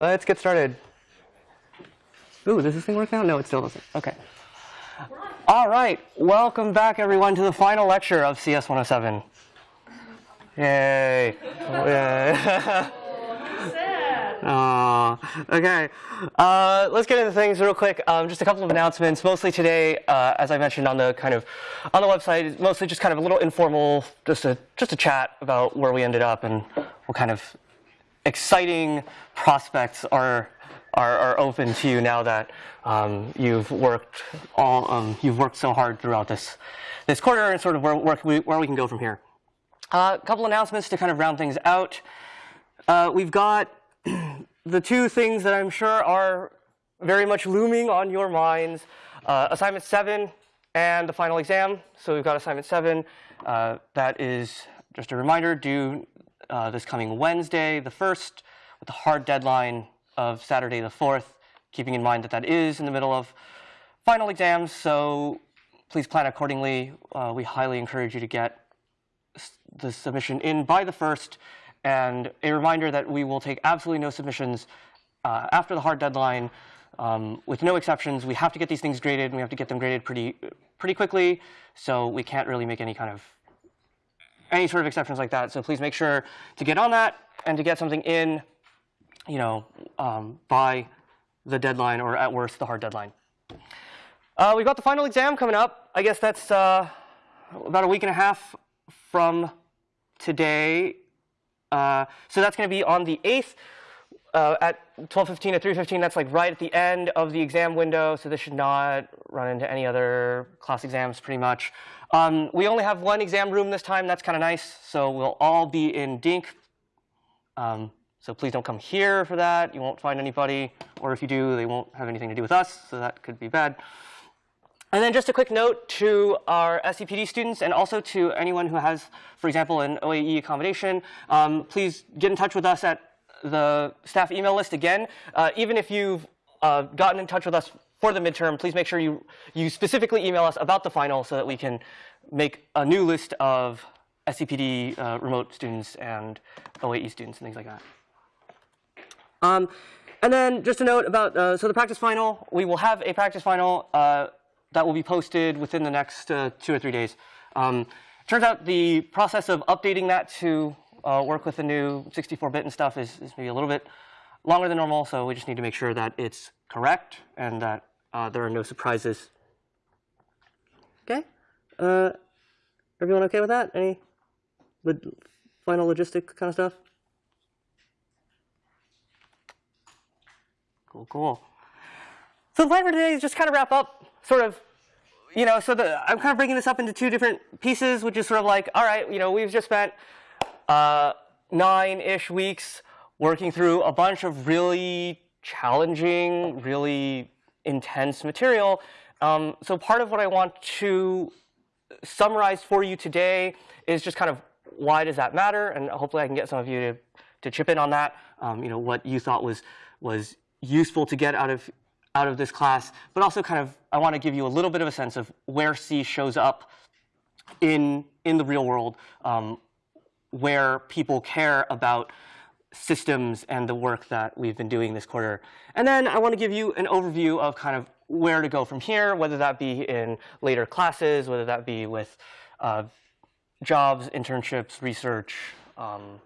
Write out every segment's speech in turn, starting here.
Let's get started. Ooh, does this thing work now? No, it still doesn't. Okay. All right. Welcome back, everyone, to the final lecture of CS 107. Yay. Yay. Aw. okay, uh, let's get into things real quick. Um, just a couple of announcements. Mostly today, uh, as I mentioned on the kind of on the website, mostly just kind of a little informal, just a just a chat about where we ended up and what kind of exciting prospects are are, are open to you now that um, you've worked all um, you've worked so hard throughout this this quarter and sort of where, where we, where we can go from here. A uh, couple announcements to kind of round things out. Uh, we've got the two things that I'm sure are very much looming on your minds, uh, assignment seven and the final exam. So we've got assignment seven. Uh, that is just a reminder due uh, this coming Wednesday, the 1st, with the hard deadline of Saturday, the 4th, keeping in mind that that is in the middle of final exams. So please plan accordingly. Uh, we highly encourage you to get the submission in by the 1st and a reminder that we will take absolutely no submissions uh, after the hard deadline, um, with no exceptions. We have to get these things graded, and we have to get them graded pretty, pretty quickly. So we can't really make any kind of any sort of exceptions like that. So please make sure to get on that and to get something in, you know, um, by the deadline or at worst the hard deadline. Uh, we've got the final exam coming up. I guess that's uh, about a week and a half from today. Uh, so that's going to be on the 8th uh, at 12:15 to 3:15. That's like right at the end of the exam window. So this should not run into any other class exams, pretty much. Um, we only have one exam room this time. That's kind of nice. So we'll all be in Dink. Um, so please don't come here for that. You won't find anybody, or if you do, they won't have anything to do with us. So that could be bad. And then just a quick note to our SCPD students and also to anyone who has, for example, an OAE accommodation, um, please get in touch with us at the staff email list again. Uh, even if you've uh, gotten in touch with us for the midterm, please make sure you, you specifically email us about the final so that we can make a new list of SCPD uh, remote students and OAE students and things like that. Um, and then just a note about, uh, so the practice final, we will have a practice final uh, that will be posted within the next uh, two or three days. Um, turns out the process of updating that to uh, work with the new 64-bit and stuff is, is, maybe a little bit longer than normal, so we just need to make sure that it's correct and that uh, there are no surprises. Okay? Uh, everyone okay with that? Any final logistic kind of stuff? Cool, cool. So the plan for today is just kind of wrap up sort of, you know, so the, I'm kind of breaking this up into two different pieces, which is sort of like, all right, you know, we've just spent uh, nine-ish weeks working through a bunch of really challenging, really intense material. Um, so part of what I want to summarize for you today is just kind of why does that matter, and hopefully I can get some of you to, to chip in on that. Um, you know, what you thought was was useful to get out of out of this class, but also kind of I want to give you a little bit of a sense of where C shows up in in the real world, um, where people care about systems and the work that we've been doing this quarter. And then I want to give you an overview of kind of where to go from here, whether that be in later classes, whether that be with uh, jobs, internships, research, um,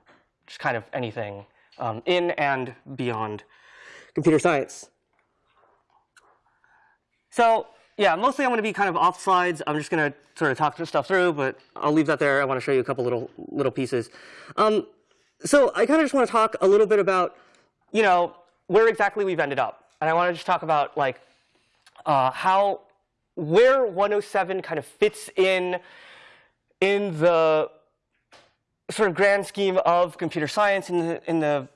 just kind of anything um, in and beyond computer science. So yeah, mostly I'm going to be kind of off slides. I'm just going to sort of talk stuff through, but I'll leave that there. I want to show you a couple little little pieces. Um, so I kind of just want to talk a little bit about, you know, where exactly we've ended up, and I want to just talk about like uh, how where 107 kind of fits in in the sort of grand scheme of computer science in the in the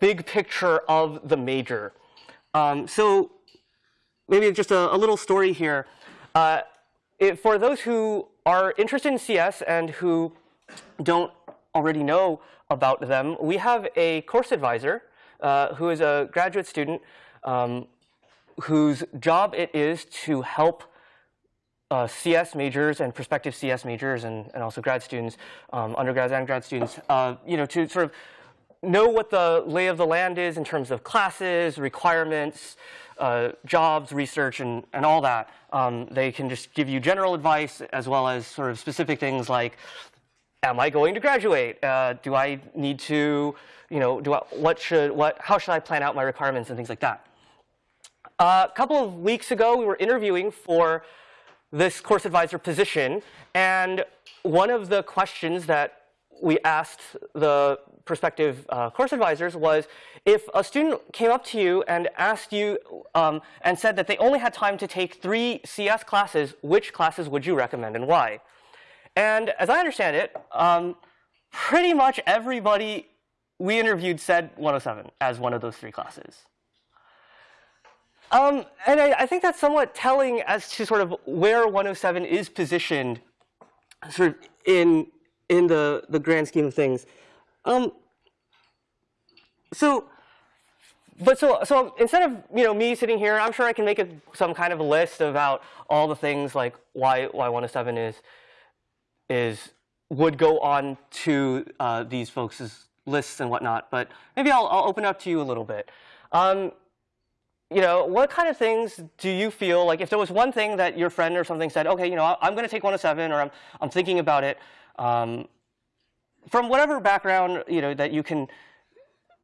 big picture of the major. Um, so maybe just a, a little story here. Uh, it, for those who are interested in CS and who don't already know about them, we have a course advisor uh, who is a graduate student um, whose job it is to help uh, CS majors and prospective CS majors and, and also grad students, um, undergrads and grad students, uh, you know, to sort of know what the lay of the land is in terms of classes, requirements, uh, jobs, research, and, and all that. Um, they can just give you general advice as well as sort of specific things like, am I going to graduate? Uh, do I need to, you know, do I, what should, what, how should I plan out my requirements and things like that. Uh, a couple of weeks ago, we were interviewing for this course advisor position, and one of the questions that we asked the prospective uh, course advisors was if a student came up to you and asked you um, and said that they only had time to take three CS classes, which classes would you recommend and why? And as I understand it, um, pretty much everybody we interviewed said 107 as one of those three classes. Um, and I, I, think that's somewhat telling as to sort of where 107 is positioned sort of in, in the, the grand scheme of things. Um, so, but so, so instead of you know me sitting here, I'm sure I can make a, some kind of a list about all the things like why why 107 is is would go on to uh, these folks' lists and whatnot. But maybe I'll, I'll open up to you a little bit. Um, you know, what kind of things do you feel like if there was one thing that your friend or something said, okay, you know, I'm going to take 107 or I'm, I'm thinking about it, um, from whatever background, you know, that you can,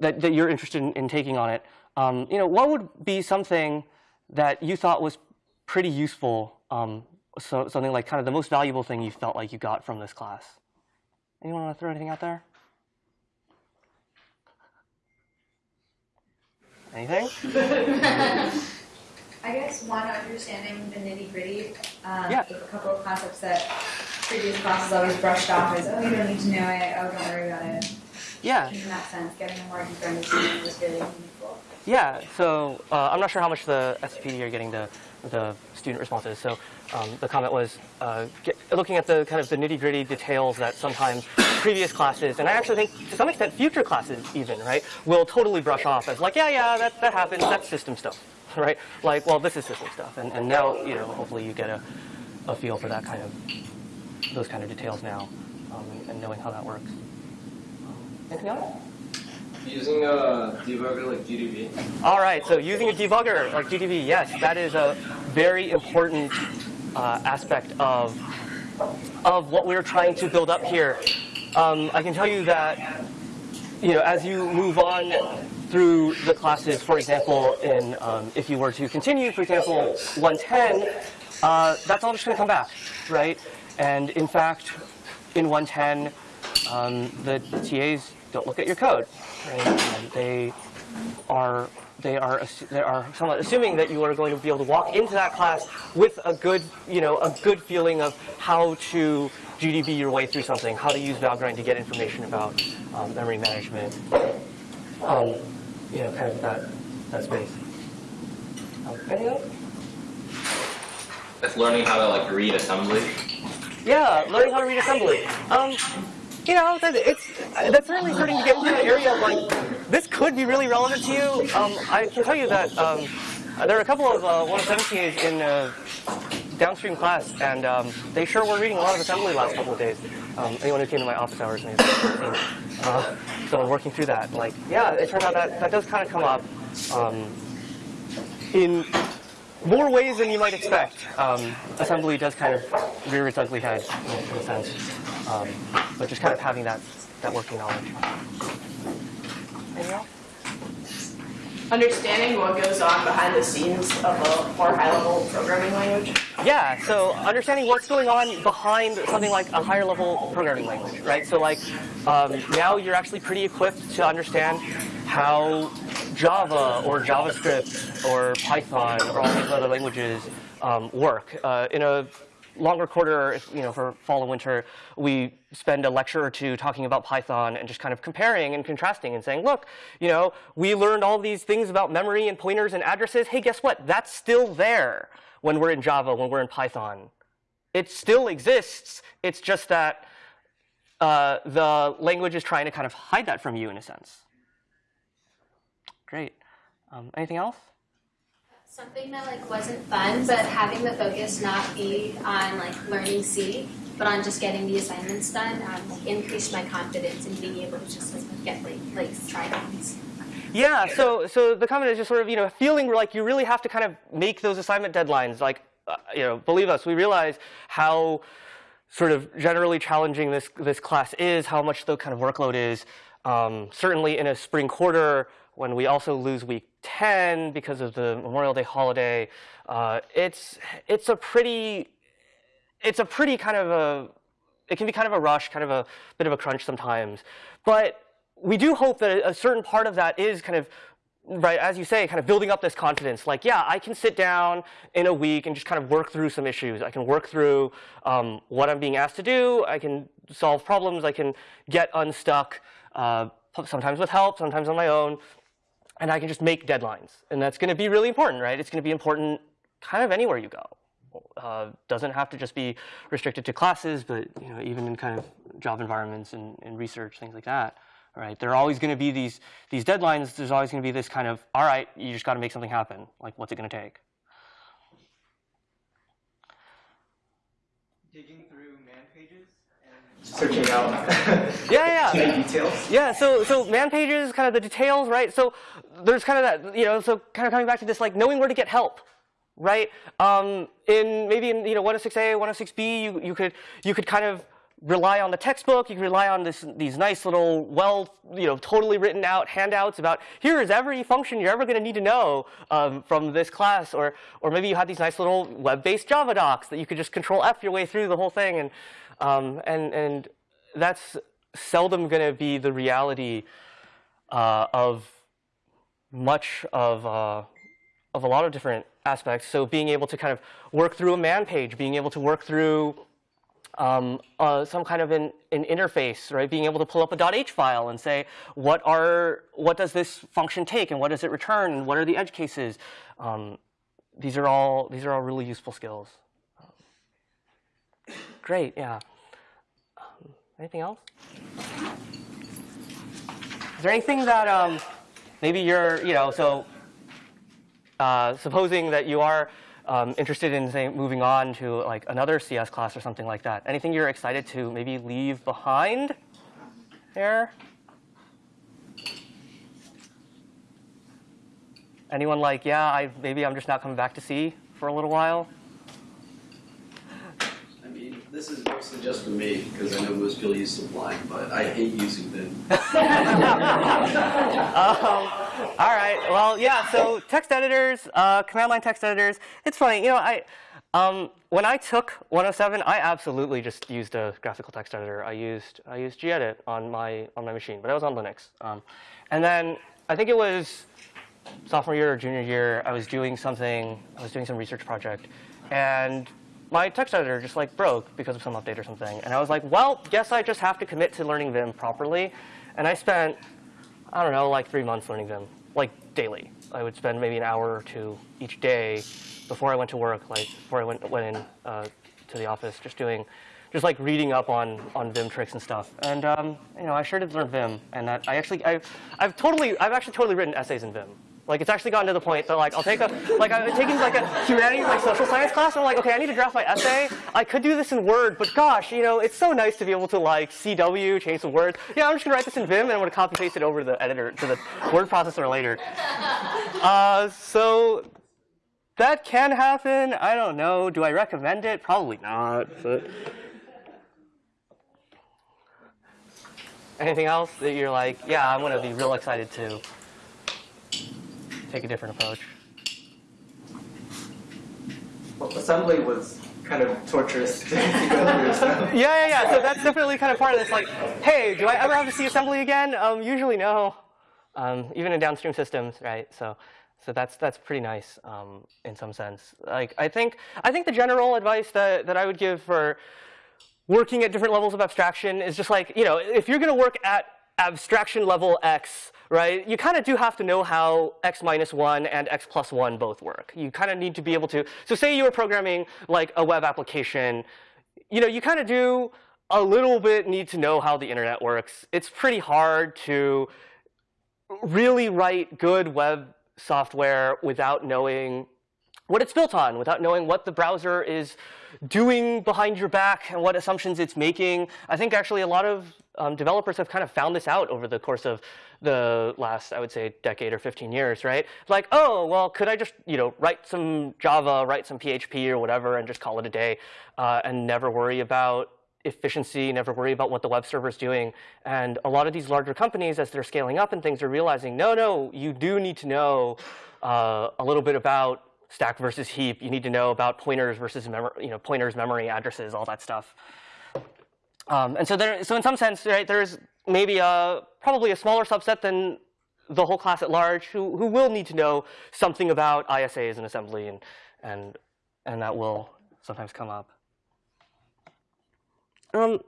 that, that you're interested in, in taking on it, um, you know, what would be something that you thought was pretty useful, um, so something like kind of the most valuable thing you felt like you got from this class? Anyone want to throw anything out there? Anything? I guess one, understanding the nitty gritty. Um, yeah. A couple of concepts that previous classes always brushed off as, oh, you don't need to know it, oh, don't worry about it. Yeah. In that sense, getting a more deeper understanding was really meaningful. Yeah, so uh, I'm not sure how much the SPD are getting the, the student responses. So um, the comment was uh, get, looking at the kind of the nitty gritty details that sometimes previous classes, and I actually think to some extent future classes even, right, will totally brush off as like, yeah, yeah, that, that happens, that's system stuff, right? Like, well, this is system stuff. And, and now, you know, hopefully you get a, a feel for that kind of, those kind of details now um, and knowing how that works. Anything else? Using a debugger like GDB. All right, so using a debugger like GDB, yes, that is a very important uh, aspect of, of what we're trying to build up here. Um, I can tell you that, you know, as you move on through the classes, for example, in um, if you were to continue, for example, 110, uh, that's all just going to come back, right? And in fact, in 110, um, the TAs don't look at your code. Right? They are they are they are somewhat assuming that you are going to be able to walk into that class with a good you know a good feeling of how to GDB your way through something, how to use Valgrind to get information about um, memory management, um, you know, kind of that that space. Um. That's learning how to like read assembly. Yeah, learning how to read assembly. Um, you know, that it's that's certainly starting to get into an area of like this could be really relevant to you. Um, I can tell you that um, there are a couple of uh, 117As in uh, downstream class, and um, they sure were reading a lot of assembly last couple of days. Um, anyone who came to my office hours may have uh, so working through that. Like, yeah, it turns out that that does kind of come up um, in more ways than you might expect. Um, assembly does kind of rear its ugly head in a sense, um, but just kind of having that, that working knowledge. Anything else? Understanding what goes on behind the scenes of a more high-level programming language. Yeah, so understanding what's going on behind something like a higher level programming language, right? So like um, now you're actually pretty equipped to understand how Java or JavaScript or Python or all these other languages um, work. Uh, in a longer quarter, you know, for fall and winter, we spend a lecture or two talking about Python and just kind of comparing and contrasting and saying, look, you know, we learned all these things about memory and pointers and addresses. Hey, guess what? That's still there when we're in Java, when we're in Python. It still exists. It's just that uh, the language is trying to kind of hide that from you in a sense. Great. Um, anything else? Something that like wasn't fun, but having the focus not be on like learning C but on just getting the assignments done, um, increased my confidence in being able to just like get like like try-downs. Yeah, so so the comment is just sort of you know feeling like you really have to kind of make those assignment deadlines. Like uh, you know, believe us, we realize how sort of generally challenging this this class is, how much the kind of workload is. Um, certainly in a spring quarter when we also lose week 10 because of the Memorial Day holiday, uh, it's it's a pretty it's a pretty kind of a it can be kind of a rush, kind of a bit of a crunch sometimes. But we do hope that a certain part of that is kind of right as you say kind of building up this confidence. Like yeah i can sit down in a week and just kind of work through some issues. I can work through um, what i'm being asked to do. I can solve problems. I can get unstuck uh, sometimes with help sometimes on my own and i can just make deadlines and that's going to be really important right it's going to be important kind of anywhere you go uh, doesn't have to just be restricted to classes but you know even in kind of job environments and, and research things like that right? There are always going to be these these deadlines. There's always going to be this kind of, all right, you just got to make something happen. Like, what's it going to take? Digging through man pages and searching out yeah, yeah, details. yeah. So so man pages, kind of the details, right? So there's kind of that, you know, so kind of coming back to this, like knowing where to get help. Right, um, in maybe in you know 106A, 106B, you you could you could kind of rely on the textbook. You can rely on this, these nice little, well, you know, totally written out handouts about here is every function you're ever going to need to know um, from this class. Or, or maybe you had these nice little web-based Java docs that you could just control F your way through the whole thing. And, um, and, and that's seldom going to be the reality uh, of much of, uh, of a lot of different aspects. So being able to kind of work through a man page, being able to work through um, uh, some kind of an, an, interface, right? Being able to pull up a .h file and say, what are what does this function take, and what does it return, and what are the edge cases? Um, these are all these are all really useful skills. Great, yeah. Anything else? Is there anything that um, maybe you're, you know, so uh, supposing that you are um, interested in say moving on to like another CS class or something like that? Anything you're excited to maybe leave behind there? Anyone like, yeah, I, maybe I'm just not coming back to C for a little while? This is mostly just for me because I know most people use Sublime, but I hate using Vim. um, all right. Well, yeah. So text editors, uh, command line text editors. It's funny. You know, I um, when I took 107, I absolutely just used a graphical text editor. I used I used gedit on my on my machine, but I was on Linux. Um, and then I think it was sophomore year or junior year. I was doing something. I was doing some research project, and my text editor just like broke because of some update or something. And I was like, well, guess I just have to commit to learning Vim properly. And I spent I don't know, like three months learning Vim, like daily. I would spend maybe an hour or two each day before I went to work, like before I went, went in uh, to the office, just doing, just like reading up on, on Vim tricks and stuff. And um, you know, I sure did learn Vim, and that I actually, I, I've totally, I've actually totally written essays in Vim. Like it's actually gotten to the point that like I'll take a like I'm taking like a humanities like social science class. And I'm like, okay, I need to draft my essay. I could do this in Word, but gosh, you know, it's so nice to be able to like CW, change some words. Yeah, I'm just gonna write this in Vim and I'm gonna copy paste it over to the editor to the word processor later. Uh, so that can happen. I don't know. Do I recommend it? Probably not. But anything else that you're like, yeah, I'm gonna be real excited to take a different approach. Well, assembly was kind of torturous to go through. So. Yeah, yeah, yeah. So that's definitely kind of part of this. Like, hey, do I ever have to see assembly again? Um, usually no. Um, even in downstream systems, right? So, so that's that's pretty nice um, in some sense. Like, I think I think the general advice that that I would give for working at different levels of abstraction is just like, you know, if you're going to work at abstraction level X, right, you kind of do have to know how X minus 1 and X plus 1 both work. You kind of need to be able to, so say you were programming like a web application, you know, you kind of do a little bit need to know how the internet works. It's pretty hard to really write good web software without knowing what it's built on, without knowing what the browser is doing behind your back and what assumptions it's making. I think actually a lot of um, developers have kind of found this out over the course of the last, I would say, decade or 15 years, right? Like, oh, well, could I just, you know, write some Java, write some PHP or whatever, and just call it a day, uh, and never worry about efficiency, never worry about what the web server is doing. And a lot of these larger companies, as they're scaling up and things, are realizing, no, no, you do need to know uh, a little bit about stack versus heap. You need to know about pointers versus you know, pointers, memory addresses, all that stuff. Um, and so there, so in some sense, right, there's maybe a, probably a smaller subset than the whole class at large who, who will need to know something about ISAs and assembly, and, and, and that will sometimes come up. Um,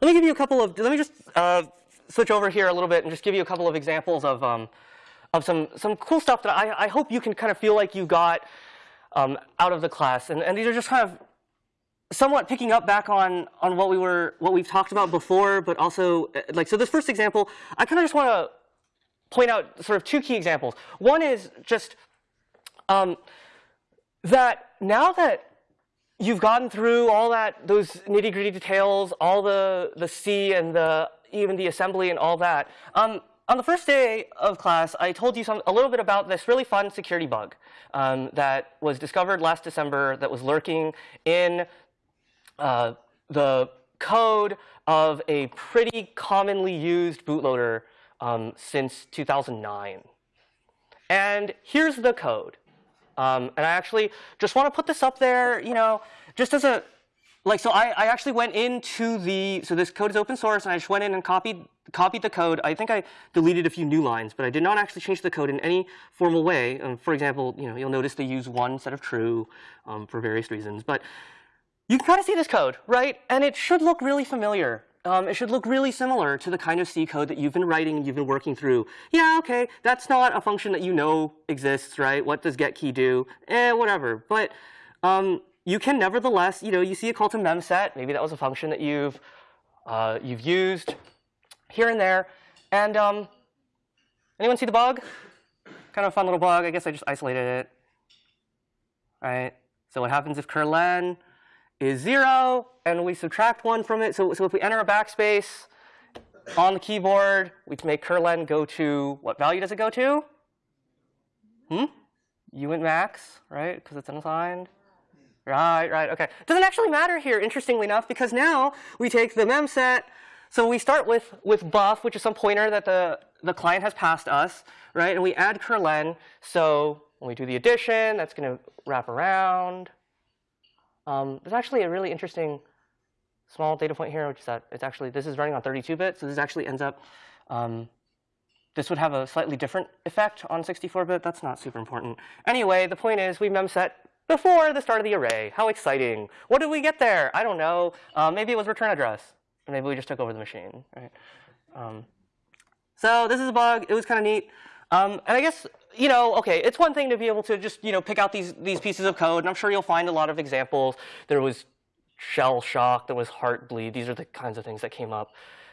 let me give you a couple of, let me just uh, switch over here a little bit and just give you a couple of examples of, um, of some, some cool stuff that I, I hope you can kind of feel like you got um, out of the class. And, and these are just kind of somewhat picking up back on on what we were what we've talked about before, but also uh, like so. This first example, I kind of just want to point out sort of two key examples. One is just um, that now that you've gotten through all that those nitty gritty details, all the the C and the even the assembly and all that. Um, on the first day of class, I told you some, a little bit about this really fun security bug um, that was discovered last December that was lurking in uh, the code of a pretty commonly used bootloader um, since 2009. And here's the code. Um, and I actually just want to put this up there, you know, just as a, like, so I, I actually went into the, so this code is open source, and I just went in and copied, copied the code. I think I deleted a few new lines, but I did not actually change the code in any formal way. Um, for example, you know, you'll notice they use one set of true um, for various reasons. But you can kind of see this code, right? And it should look really familiar. Um, it should look really similar to the kind of C code that you've been writing and you've been working through. Yeah, okay, that's not a function that you know exists, right? What does get key do? Eh, whatever. But um, you can nevertheless, you know, you see a call to memset. Maybe that was a function that you've uh, you've used here and there. And um, anyone see the bug? Kind of a fun little bug. I guess I just isolated it. All right. So what happens if curlen is 0, and we subtract 1 from it. So, so if we enter a backspace on the keyboard, we can make curlen go to, what value does it go to? Hmm? uint max, right? Because it's unsigned. Right, right, OK. Doesn't actually matter here, interestingly enough, because now we take the memset. So we start with, with buff, which is some pointer that the, the client has passed us, right? And we add curlen. So when we do the addition, that's going to wrap around. Um, there's actually a really interesting small data point here, which is that it's actually, this is running on 32-bit, so this actually ends up, um, this would have a slightly different effect on 64-bit. That's not super important. Anyway, the point is we memset before the start of the array. How exciting. What did we get there? I don't know. Uh, maybe it was return address. Maybe we just took over the machine. Right? Um, so this is a bug. It was kind of neat. Um, and I guess you know, okay, it's one thing to be able to just, you know, pick out these, these pieces of code, and I'm sure you'll find a lot of examples. There was shell shock, there was heartbleed. These are the kinds of things that came up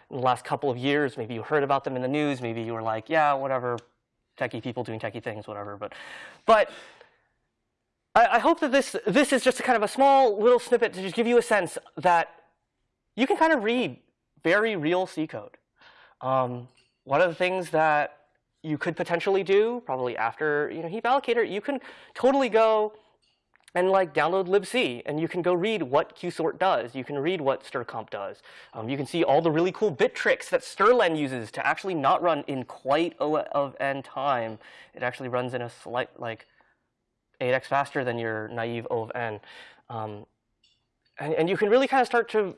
in the last couple of years. Maybe you heard about them in the news. Maybe you were like, yeah, whatever, techie people doing techie things, whatever. But, but I, I hope that this, this is just a kind of a small little snippet to just give you a sense that you can kind of read very real C code. Um, one of the things that you could potentially do, probably after you know heap allocator, you can totally go and like download libc, and you can go read what qsort does. You can read what strcmp does. Um, you can see all the really cool bit tricks that strlen uses to actually not run in quite O of n time. It actually runs in a slight like 8x faster than your naive O of n. Um, and, and you can really kind of start to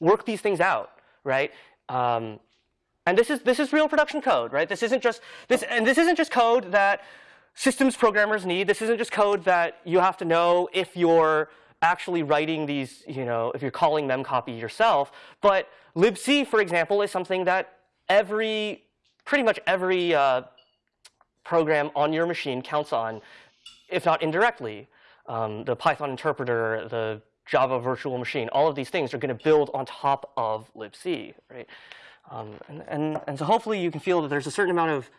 work these things out, right? Um, and this is this is real production code, right? This isn't just this and this isn't just code that systems programmers need. This isn't just code that you have to know if you're actually writing these, you know, if you're calling memcpy yourself. But libc, for example, is something that every pretty much every uh, program on your machine counts on, if not indirectly. Um, the Python interpreter, the Java virtual machine, all of these things are going to build on top of libc, right? Um, and, and, and so hopefully you can feel that there's a certain amount of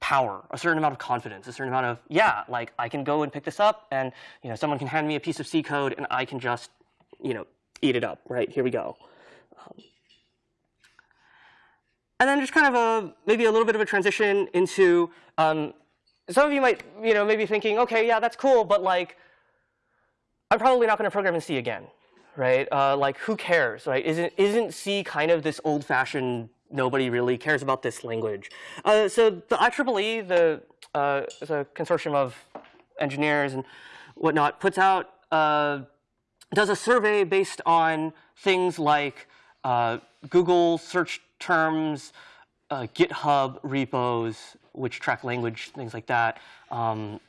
power, a certain amount of confidence, a certain amount of yeah, like I can go and pick this up, and you know someone can hand me a piece of C code, and I can just you know eat it up. Right here we go. Um, and then just kind of a maybe a little bit of a transition into um, some of you might you know maybe thinking, okay, yeah, that's cool, but like I'm probably not going to program in C again, right? Uh, like who cares, right? Isn't isn't C kind of this old-fashioned nobody really cares about this language? Uh, so the IEEE, the uh, consortium of engineers and whatnot, puts out uh, does a survey based on things like uh, Google search terms, uh, GitHub repos, which track language, things like that. Um,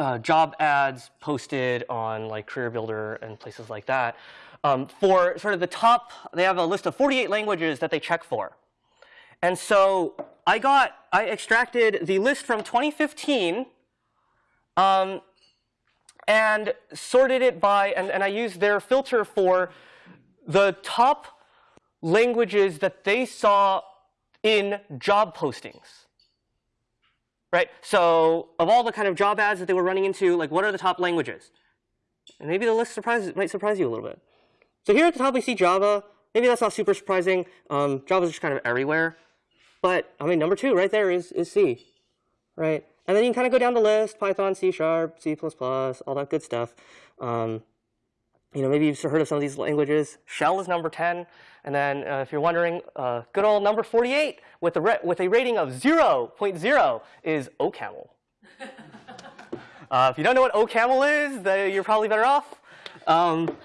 uh, job ads posted on like Career Builder and places like that. Um, for sort of the top, they have a list of 48 languages that they check for. And so I got, I extracted the list from 2015 um, and sorted it by, and, and I used their filter for the top languages that they saw in job postings. Right? So of all the kind of job ads that they were running into, like what are the top languages? And maybe the list surprises, might surprise you a little bit. So here at the top we see Java. Maybe that's not super surprising. Um, Java's just kind of everywhere. But I mean, number two right there is, is C. Right? And then you can kind of go down the list, Python, C Sharp, C++, all that good stuff. Um, you know, maybe you've heard of some of these languages. Shell is number 10. And then uh, if you're wondering, uh, good old number 48 with a, with a rating of 0.0 is OCaml. uh, if you don't know what OCaml is, then you're probably better off. Um,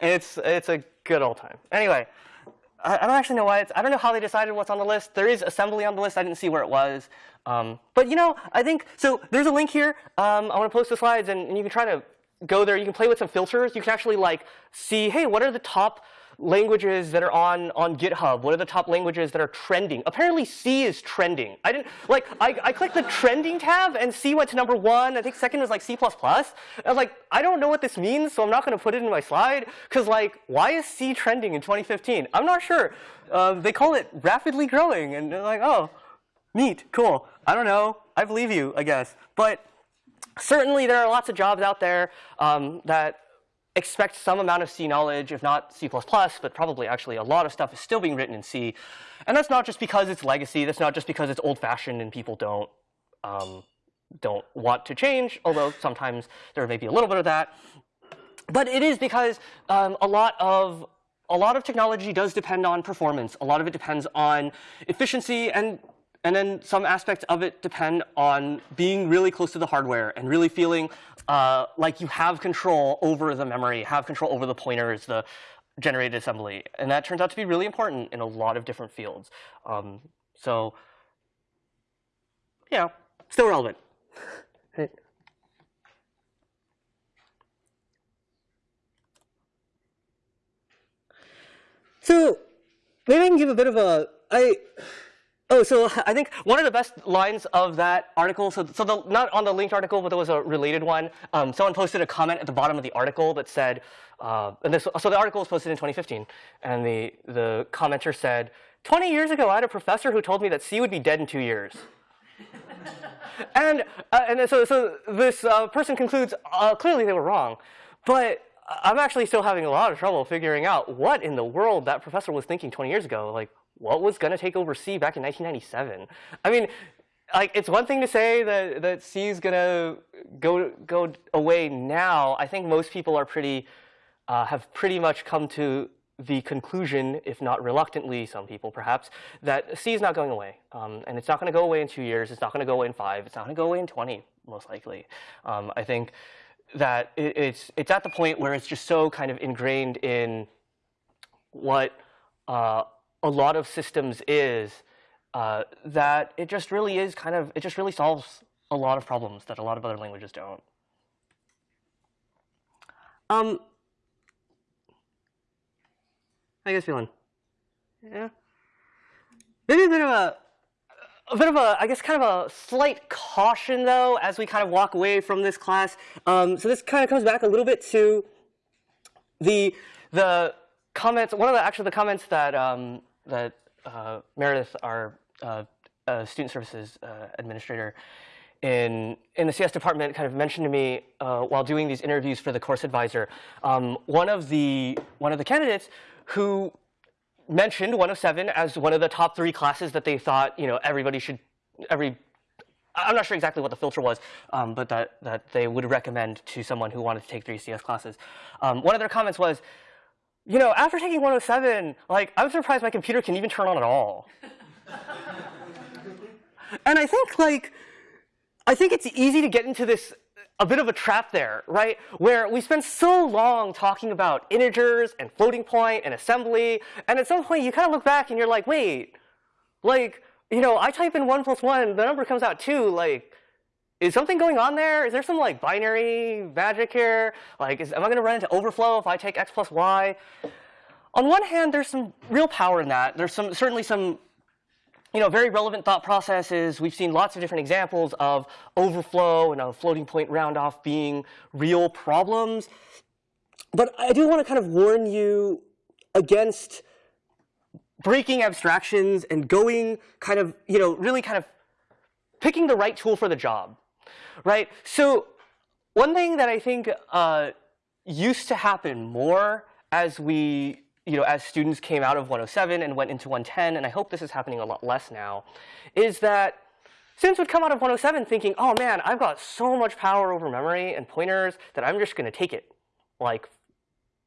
it's, it's a good old time. Anyway, I, I don't actually know why it's, I don't know how they decided what's on the list. There is assembly on the list. I didn't see where it was. Um, but you know, I think, so there's a link here. Um, I want to post the slides and, and you can try to go there. You can play with some filters. You can actually like see, hey, what are the top languages that are on, on GitHub? What are the top languages that are trending? Apparently C is trending. I didn't, like, I, I clicked the trending tab and C went to number one. I think second was like C++. plus I was like, I don't know what this means, so I'm not going to put it in my slide. Because like, why is C trending in 2015? I'm not sure. Uh, they call it rapidly growing. And they're like, oh, neat, cool. I don't know. I believe you, I guess. But certainly there are lots of jobs out there um, that expect some amount of C knowledge, if not C++, but probably actually a lot of stuff is still being written in C. And that's not just because it's legacy. That's not just because it's old-fashioned and people don't um, don't want to change, although sometimes there may be a little bit of that. But it is because um, a lot of a lot of technology does depend on performance. A lot of it depends on efficiency and and then some aspects of it depend on being really close to the hardware and really feeling uh, like you have control over the memory, have control over the pointers, the generated assembly. And that turns out to be really important in a lot of different fields. Um, so, yeah, still relevant. So maybe I can give a bit of a I Oh, so I think one of the best lines of that article, so, so the, not on the linked article, but there was a related one. Um, someone posted a comment at the bottom of the article that said, uh, and this, so the article was posted in 2015, and the, the commenter said, 20 years ago, I had a professor who told me that C would be dead in two years. and, uh, and so, so this uh, person concludes, uh, clearly they were wrong, but I'm actually still having a lot of trouble figuring out what in the world that professor was thinking 20 years ago. Like, what was going to take over C back in 1997? I mean, like it's one thing to say that that C is going to go go away now. I think most people are pretty uh, have pretty much come to the conclusion, if not reluctantly, some people perhaps, that C is not going away, um, and it's not going to go away in two years. It's not going to go away in five. It's not going to go away in 20, most likely. Um, I think that it, it's it's at the point where it's just so kind of ingrained in what uh, a lot of systems is uh, that it just really is kind of, it just really solves a lot of problems that a lot of other languages don't. Um, how you guys feeling? Yeah? Maybe a bit of a, a bit of a, I guess, kind of a slight caution, though, as we kind of walk away from this class. Um, so this kind of comes back a little bit to the, the comments, one of the, actually the comments that um, that uh, Meredith, our uh, a student services uh, administrator in in the CS department kind of mentioned to me uh, while doing these interviews for the course advisor, um, one of the one of the candidates who mentioned 107 as one of the top three classes that they thought you know everybody should every I'm not sure exactly what the filter was, um, but that, that they would recommend to someone who wanted to take three CS classes. Um, one of their comments was, you know, after taking 107, like, I'm surprised my computer can even turn on at all. and I think, like, I think it's easy to get into this a bit of a trap there, right? Where we spend so long talking about integers and floating point and assembly, and at some point you kind of look back and you're like, wait, like, you know, I type in 1 plus 1, the number comes out 2, like, is something going on there? Is there some like binary magic here? Like, is, am I going to run into overflow if I take x plus y? On one hand, there's some real power in that. There's some certainly some you know, very relevant thought processes. We've seen lots of different examples of overflow and a floating point roundoff being real problems. But I do want to kind of warn you against breaking abstractions and going kind of, you know, really kind of picking the right tool for the job, right? So one thing that I think uh, used to happen more as we, you know, as students came out of 107 and went into 110, and I hope this is happening a lot less now, is that students would come out of 107 thinking, oh man, I've got so much power over memory and pointers that I'm just going to take it. Like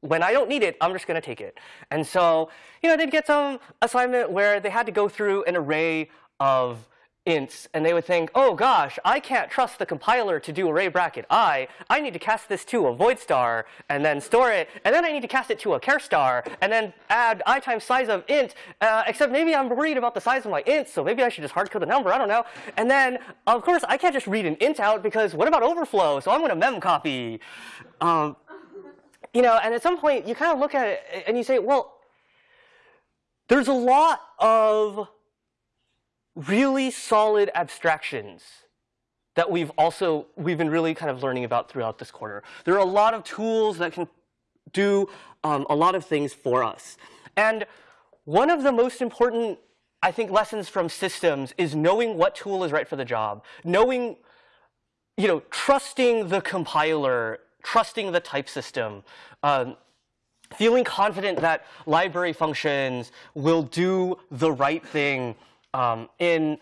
when I don't need it, I'm just going to take it. And so, you know, they'd get some assignment where they had to go through an array of ints, and they would think, oh gosh, I can't trust the compiler to do array bracket i. I need to cast this to a void star, and then store it, and then I need to cast it to a char star, and then add i times size of int, uh, except maybe I'm worried about the size of my int, so maybe I should just hardcode the number, I don't know. And then, of course, I can't just read an int out, because what about overflow? So I'm going to mem copy. Um, you know, and at some point you kind of look at it and you say, well, there's a lot of really solid abstractions that we've also we've been really kind of learning about throughout this quarter. There are a lot of tools that can do um, a lot of things for us. And one of the most important, I think, lessons from systems is knowing what tool is right for the job, knowing, you know, trusting the compiler trusting the type system, um, feeling confident that library functions will do the right thing um, in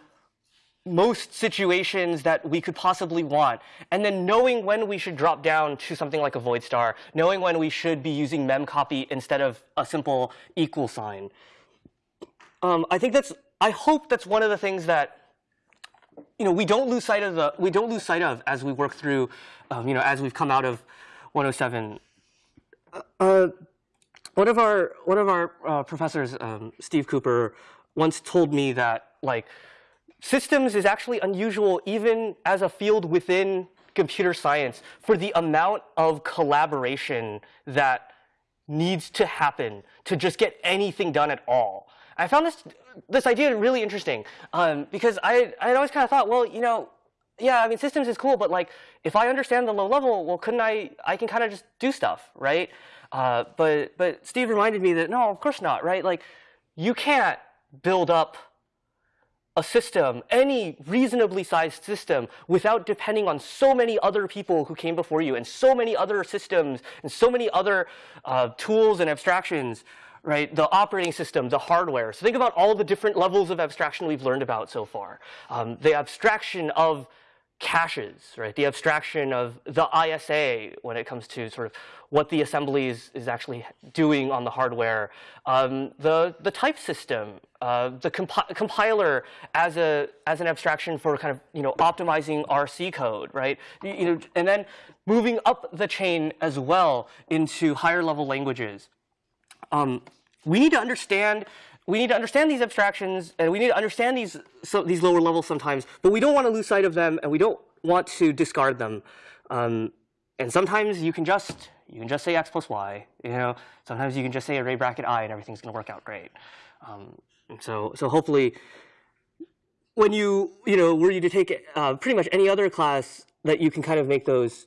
most situations that we could possibly want, and then knowing when we should drop down to something like a void star, knowing when we should be using memcpy instead of a simple equal sign. Um, I think that's, I hope that's one of the things that you know, we don't lose sight of the, we don't lose sight of as we work through, um, you know, as we've come out of 107. Uh, one of our, one of our uh, professors, um, Steve Cooper, once told me that, like, systems is actually unusual even as a field within computer science for the amount of collaboration that needs to happen to just get anything done at all. I found this this idea really interesting um, because I I always kind of thought, well, you know, yeah, I mean, systems is cool, but like, if I understand the low level, well, couldn't I? I can kind of just do stuff, right? Uh, but but Steve reminded me that no, of course not, right? Like, you can't build up a system, any reasonably sized system, without depending on so many other people who came before you, and so many other systems, and so many other uh, tools and abstractions right? The operating system, the hardware. So think about all the different levels of abstraction we've learned about so far. Um, the abstraction of caches, right? The abstraction of the ISA when it comes to sort of what the assembly is, is actually doing on the hardware. Um, the, the type system, uh, the compi compiler as, a, as an abstraction for kind of, you know, optimizing RC code, right? You, know, and then moving up the chain as well into higher level languages. Um, we need to understand we need to understand these abstractions and we need to understand these so, these lower levels sometimes, but we don't want to lose sight of them and we don't want to discard them. Um, and sometimes you can just you can just say x plus y. You know, sometimes you can just say array bracket i and everything's going to work out great. Um, so so hopefully, when you you know were you to take uh, pretty much any other class that you can kind of make those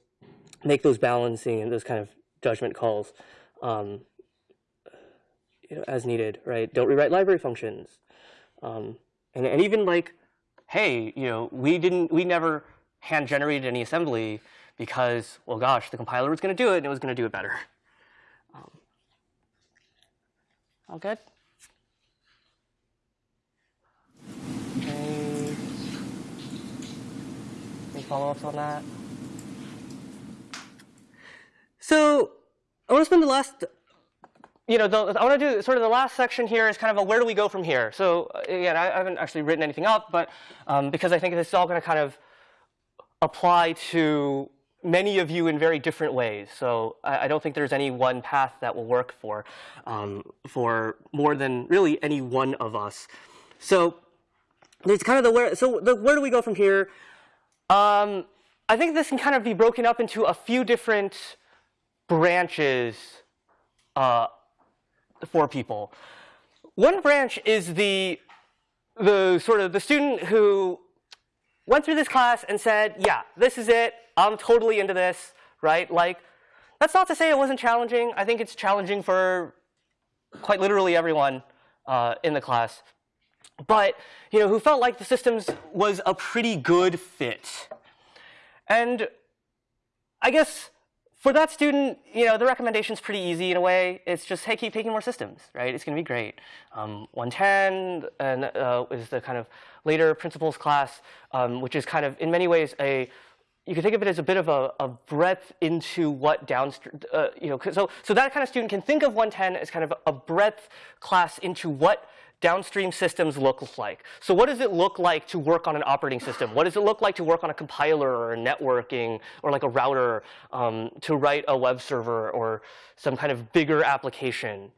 make those balancing and those kind of judgment calls. Um, you know, as needed, right? Don't rewrite library functions. Um, and, and even like hey, you know, we didn't, we never hand generated any assembly because, well, gosh, the compiler was going to do it and it was going to do it better. Um, all good? Okay. Any follow-ups on that? So I want to spend the last, you know, the, I want to do sort of the last section here is kind of a where do we go from here. So uh, again, I, I haven't actually written anything up, but um, because I think this is all going to kind of apply to many of you in very different ways. So I, I don't think there's any one path that will work for um, for more than really any one of us. So there's kind of the where. So the where do we go from here? Um, I think this can kind of be broken up into a few different branches uh, for people. One branch is the the sort of the student who went through this class and said, yeah, this is it. I'm totally into this, right? Like, that's not to say it wasn't challenging. I think it's challenging for quite literally everyone uh, in the class. But, you know, who felt like the systems was a pretty good fit. And I guess for that student, you know, the recommendation's pretty easy in a way. It's just, hey, keep taking more systems, right? It's going to be great. Um, 110 and, uh, is the kind of later principles class, um, which is kind of, in many ways, a you can think of it as a bit of a, a breadth into what downstream, uh, you know, so, so that kind of student can think of 110 as kind of a breadth class into what downstream systems look like. So what does it look like to work on an operating system? What does it look like to work on a compiler or networking or like a router um, to write a web server or some kind of bigger application?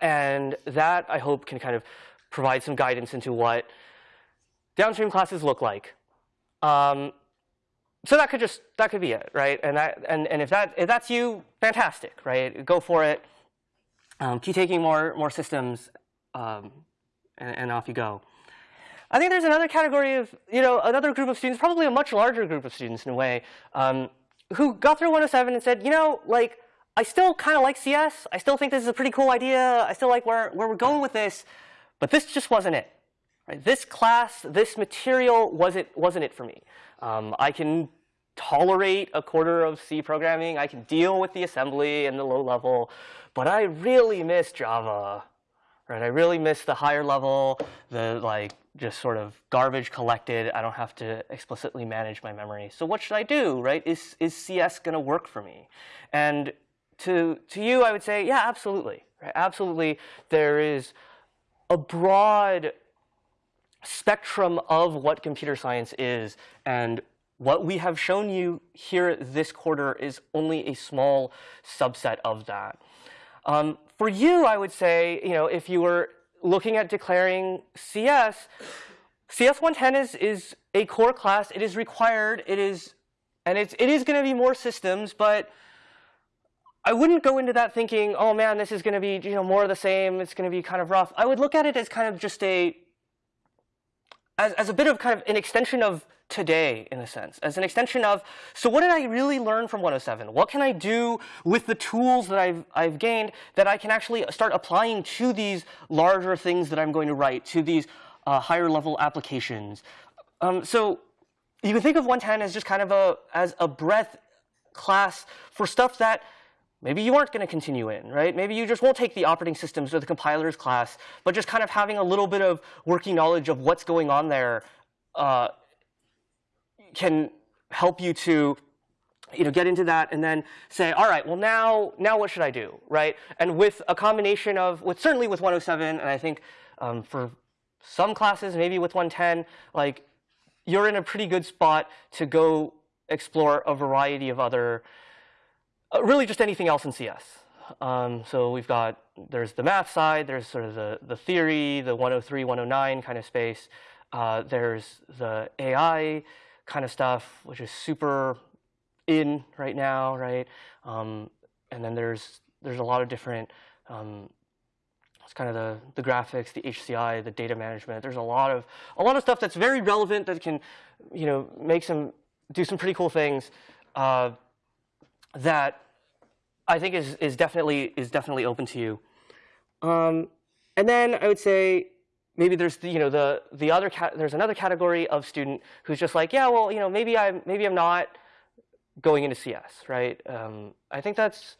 And that, I hope, can kind of provide some guidance into what downstream classes look like. Um, so that could just that could be it, right? And that and and if that if that's you, fantastic, right? Go for it. Um, keep taking more more systems, um, and, and, off you go. I think there's another category of you know another group of students, probably a much larger group of students in a way, um, who got through 107 and said, you know, like I still kind of like CS. I still think this is a pretty cool idea. I still like where where we're going with this, but this just wasn't it. Right? This class, this material wasn't wasn't it for me. Um, I can tolerate a quarter of C programming. I can deal with the assembly and the low level, but I really miss Java. Right? I really miss the higher level, the like just sort of garbage collected. I don't have to explicitly manage my memory. So what should I do? Right? Is is CS going to work for me? And to to you, I would say, yeah, absolutely. Right? Absolutely, there is a broad spectrum of what computer science is. And what we have shown you here this quarter is only a small subset of that. Um, for you, I would say, you know, if you were looking at declaring CS, CS 110 is, is a core class. It is required. It is, and it's, it is going to be more systems, but I wouldn't go into that thinking, oh man, this is going to be you know more of the same. It's going to be kind of rough. I would look at it as kind of just a as, as a bit of kind of an extension of today, in a sense, as an extension of, so what did I really learn from 107? What can I do with the tools that I've, I've gained that I can actually start applying to these larger things that I'm going to write, to these uh, higher level applications? Um, so you can think of 110 as just kind of a, as a breadth class for stuff that Maybe you aren't going to continue in, right? Maybe you just won't take the operating systems or the compilers class, but just kind of having a little bit of working knowledge of what's going on there uh, can help you to you know, get into that and then say, all right, well now, now what should I do, right? And with a combination of, with certainly with 107, and I think um, for some classes, maybe with 110, like you're in a pretty good spot to go explore a variety of other uh, really just anything else in CS. Um, so we've got, there's the math side, there's sort of the, the theory, the 103, 109 kind of space. Uh, there's the AI kind of stuff, which is super in right now, right? Um, and then there's, there's a lot of different, um, it's kind of the, the graphics, the HCI, the data management. There's a lot of, a lot of stuff that's very relevant that can, you know, make some, do some pretty cool things. Uh, that I think is, is, definitely, is definitely open to you. Um, and then I would say, maybe there's the, you know the the other there's another category of student who's just like yeah well you know maybe I'm maybe I'm not going into CS right um, I think that's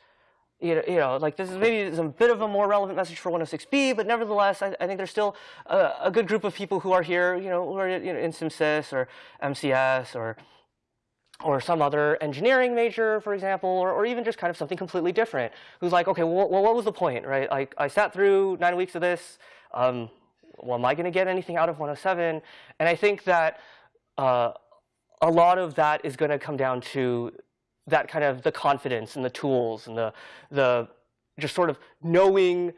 you know, you know like this is maybe a bit of a more relevant message for 106b but nevertheless I, I think there's still a, a, good group of people who are here you know who are you know, in SymSys or MCS or or some other engineering major, for example, or, or even just kind of something completely different, who's like, okay, well, well what was the point, right? Like, I sat through nine weeks of this. Um, well, am I going to get anything out of 107? And I think that uh, a lot of that is going to come down to that kind of the confidence and the tools and the, the just sort of knowing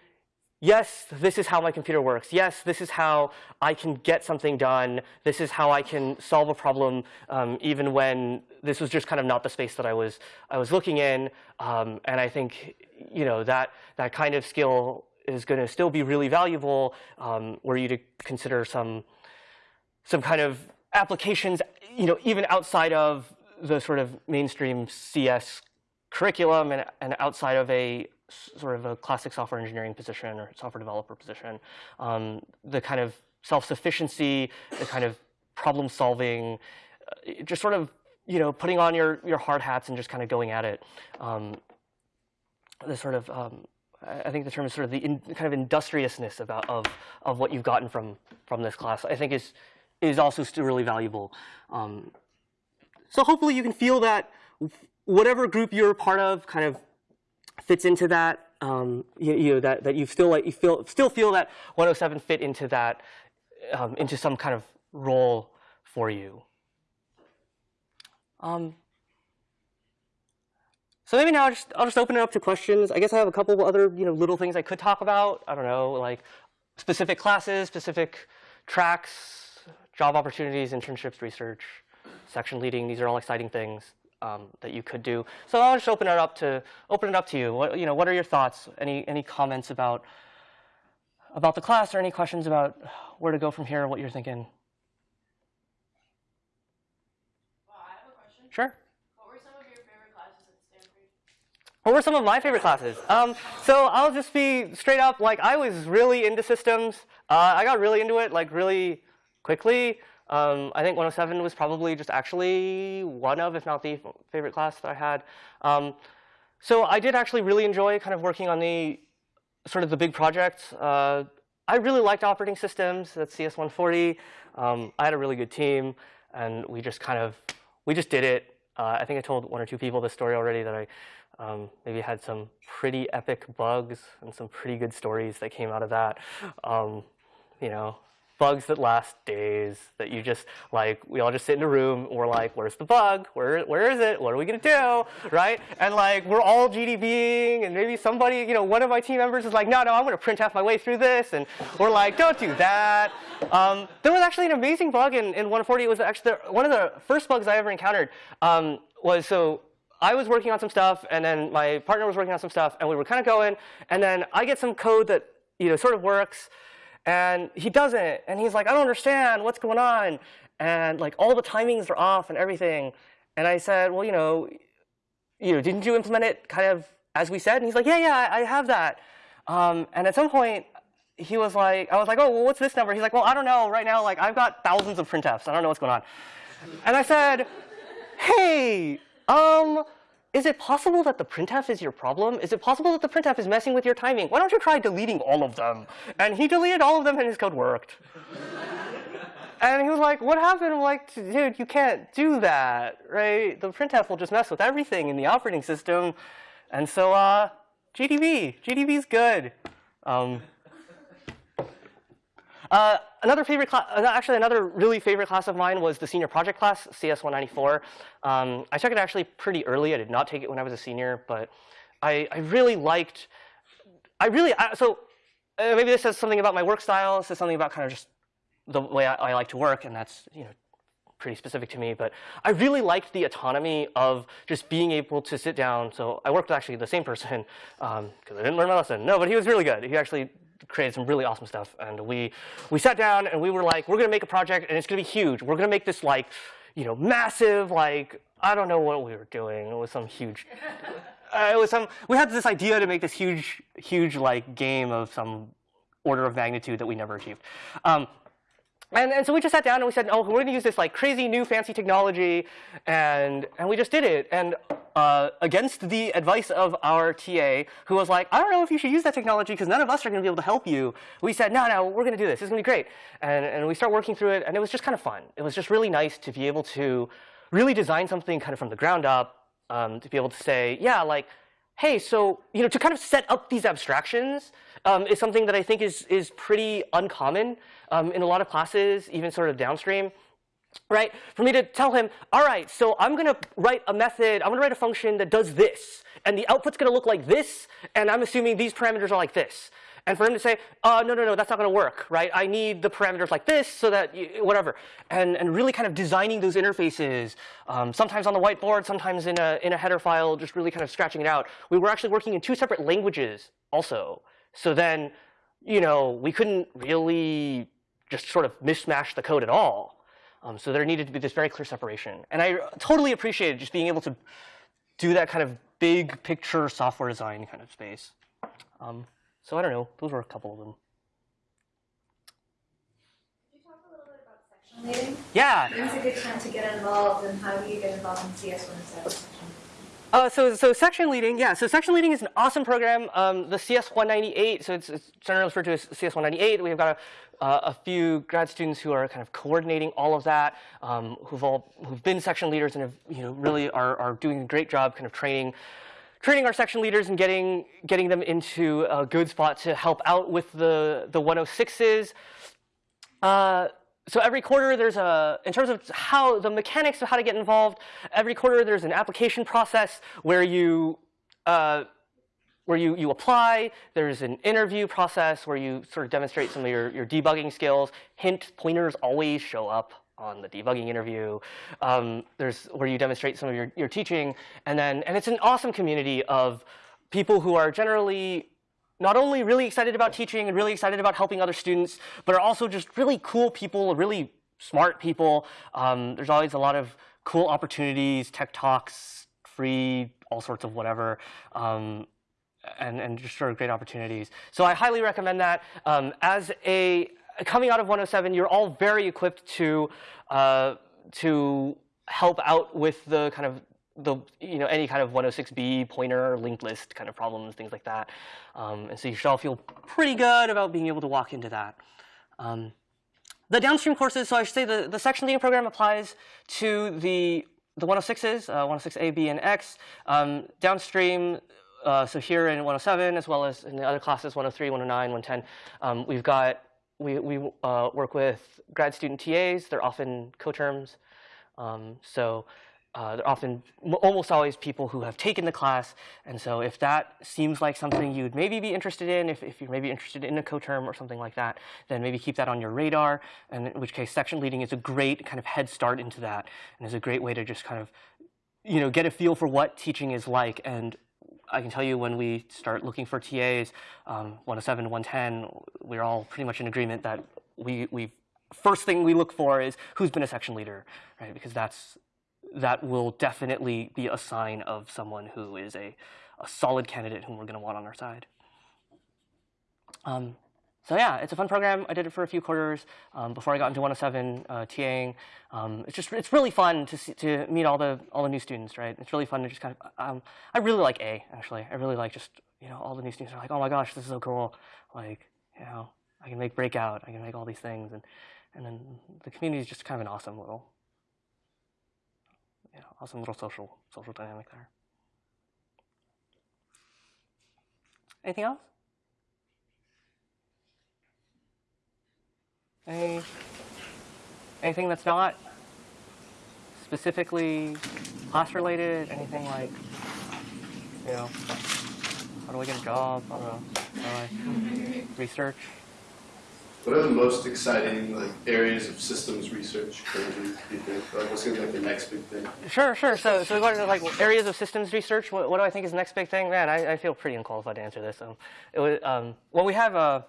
yes, this is how my computer works. Yes, this is how I can get something done. This is how I can solve a problem, um, even when this was just kind of not the space that I was I was looking in. Um, and I think you know that that kind of skill is going to still be really valuable um, were you to consider some some kind of applications, you know, even outside of the sort of mainstream CS curriculum and, and outside of a sort of a classic software engineering position or software developer position. Um, the kind of self-sufficiency, the kind of problem solving, uh, just sort of you know putting on your your hard hats and just kind of going at it. Um, the sort of um, I think the term is sort of the in, kind of industriousness about of of what you've gotten from from this class. I think is is also still really valuable. Um, so hopefully you can feel that whatever group you're a part of kind of fits into that. Um, you, you, know that that you still like you feel still feel that 107 fit into that um, into some kind of role for you. Um, so maybe now I'll just, I'll just open it up to questions. I guess I have a couple other you know little things I could talk about. I don't know like specific classes, specific tracks, job opportunities, internships, research, section leading. These are all exciting things um, that you could do. So I'll just open it up to open it up to you. What you know, what are your thoughts? Any any comments about about the class, or any questions about where to go from here? What you're thinking? Well, I have a question. Sure. What were some of your favorite classes at Stanford? What were some of my favorite classes? Um, so I'll just be straight up. Like I was really into systems. Uh, I got really into it like really quickly. Um, I think 107 was probably just actually one of, if not the favorite class that I had. Um, so I did actually really enjoy kind of working on the sort of the big projects. Uh, I really liked operating systems. That's CS140. Um, I had a really good team, and we just kind of we just did it. Uh, I think I told one or two people this story already that I um, maybe had some pretty epic bugs and some pretty good stories that came out of that. Um, you know, bugs that last days that you just like we all just sit in a room we're like where's the bug? Where where is it? What are we going to do? Right? And like we're all gdbing and maybe somebody you know one of my team members is like no no i'm going to print half my way through this. And we're like don't do that. Um, there was actually an amazing bug in, in 140 it was actually the, one of the first bugs i ever encountered um, was so I was working on some stuff, and then my partner was working on some stuff, and we were kind of going, and then I get some code that you know sort of works, and he doesn't. And he's like, I don't understand. What's going on? And like all the timings are off and everything. And I said, well, you know, you know, didn't you implement it kind of as we said? And he's like, yeah, yeah, I have that. Um, and at some point, he was like, I was like, oh, well, what's this number? He's like, well, I don't know. Right now, like, I've got thousands of printfs. I don't know what's going on. And I said, hey, um, is it possible that the printf is your problem? Is it possible that the printf is messing with your timing? Why don't you try deleting all of them? And he deleted all of them and his code worked. and he was like, what happened? I'm like, dude, you can't do that, right? The printf will just mess with everything in the operating system. And so, uh, GDB, GDB is good. Um, uh, another favorite class, uh, actually another really favorite class of mine was the senior project class, CS194. Um, I took it actually pretty early. I did not take it when I was a senior, but I, I really liked, I really, I, so uh, maybe this says something about my work style. Says something about kind of just the way I, I like to work, and that's, you know, pretty specific to me, but I really liked the autonomy of just being able to sit down. So I worked with actually the same person because um, I didn't learn my lesson. No, but he was really good. He actually created some really awesome stuff. And we, we sat down and we were like, we're going to make a project and it's going to be huge. We're going to make this like, you know, massive, like, I don't know what we were doing. It was some huge, uh, it was some, we had this idea to make this huge, huge like game of some order of magnitude that we never achieved. Um, and, and so we just sat down and we said, oh, we're going to use this like crazy new fancy technology, and and we just did it. And uh, against the advice of our TA, who was like, I don't know if you should use that technology because none of us are going to be able to help you. We said, no, no, we're going to do this. It's going to be great. And and we start working through it, and it was just kind of fun. It was just really nice to be able to really design something kind of from the ground up, um, to be able to say, yeah, like hey, so you know, to kind of set up these abstractions um, is something that I think is is pretty uncommon um, in a lot of classes, even sort of downstream. Right? For me to tell him, all right, so I'm going to write a method, I'm going to write a function that does this, and the output's going to look like this, and I'm assuming these parameters are like this. And for him to say, uh, no, no, no, that's not going to work, right? I need the parameters like this so that, you, whatever. And, and really kind of designing those interfaces, um, sometimes on the whiteboard, sometimes in a, in a header file, just really kind of scratching it out. We were actually working in two separate languages also. So then, you know, we couldn't really just sort of mishmash the code at all. Um, so there needed to be this very clear separation. And I totally appreciated just being able to do that kind of big picture software design kind of space. Um, so I don't know. Those were a couple of them. Could you talk a little bit about section leading? Yeah. When's a good time to get involved, and how do you get involved in CS when it's section? Uh, so, so section leading, yeah. So section leading is an awesome program. Um, the CS 198, so it's, it's generally referred to as CS 198. We've got a, uh, a few grad students who are kind of coordinating all of that, um, who've all who've been section leaders and have you know really are are doing a great job, kind of training training our section leaders and getting getting them into a good spot to help out with the the 106s. Uh, so every quarter there's a, in terms of how the mechanics of how to get involved, every quarter there's an application process where you, uh, where you, you apply, there's an interview process where you sort of demonstrate some of your, your debugging skills. Hint, pointers always show up on the debugging interview. Um, there's where you demonstrate some of your, your teaching. And then, and it's an awesome community of people who are generally not only really excited about teaching and really excited about helping other students, but are also just really cool people, really smart people. Um, there's always a lot of cool opportunities, tech talks, free, all sorts of whatever. Um, and, and just sort of great opportunities. So I highly recommend that. Um, as a coming out of 107, you're all very equipped to uh, to help out with the kind of the you know any kind of 106b pointer linked list kind of problems things like that. Um, and so you should all feel pretty good about being able to walk into that. Um, the downstream courses so i should say the, the section leading program applies to the the 106s uh, 106a b and x. Um, downstream uh, so here in 107 as well as in the other classes 103 109 110 um, we've got we, we uh, work with grad student tas they're often coterms. Um, so uh, they're often almost always people who have taken the class. And so if that seems like something you'd maybe be interested in, if, if you're maybe interested in a coterm or something like that, then maybe keep that on your radar. And in which case, section leading is a great kind of head start into that, and is a great way to just kind of, you know, get a feel for what teaching is like. And I can tell you when we start looking for TAs, um, 107, 110, we're all pretty much in agreement that we we first thing we look for is who's been a section leader, right? Because that's that will definitely be a sign of someone who is a, a solid candidate whom we're going to want on our side. Um, so yeah, it's a fun program. I did it for a few quarters um, before I got into 107 uh, TAing. Um, it's just it's really fun to see, to meet all the all the new students, right? It's really fun to just kind of um, I really like A actually. I really like just you know all the new students are like, oh my gosh, this is so cool. Like you know I can make breakout, I can make all these things, and and then the community is just kind of an awesome little know, awesome little social social dynamic there. Anything else? Any, anything that's not specifically class related? Anything like, you know, how do I get a job? I don't know. Research? What are the most exciting like areas of systems research currently? Do you think? Like, what's going to be like the next big thing? Sure, sure. So, so like areas of systems research. What, what do I think is the next big thing? Man, I, I feel pretty unqualified to answer this. Um, it was, um, well, we have uh,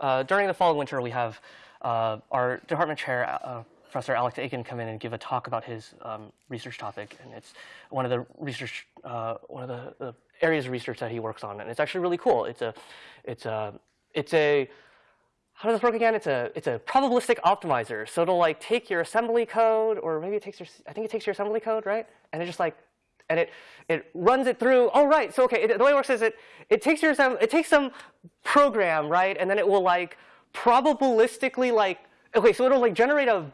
uh, during the fall and winter, we have uh, our department chair, uh, Professor Alex Aiken, come in and give a talk about his um, research topic, and it's one of the research, uh, one of the, the areas of research that he works on, and it's actually really cool. It's a, it's a, it's a how does this work again? It's a it's a probabilistic optimizer. So it'll like take your assembly code, or maybe it takes your I think it takes your assembly code, right? And it just like and it it runs it through. Oh right, so okay, it, the way it works is it it takes your it takes some program, right, and then it will like probabilistically like okay, so it'll like generate a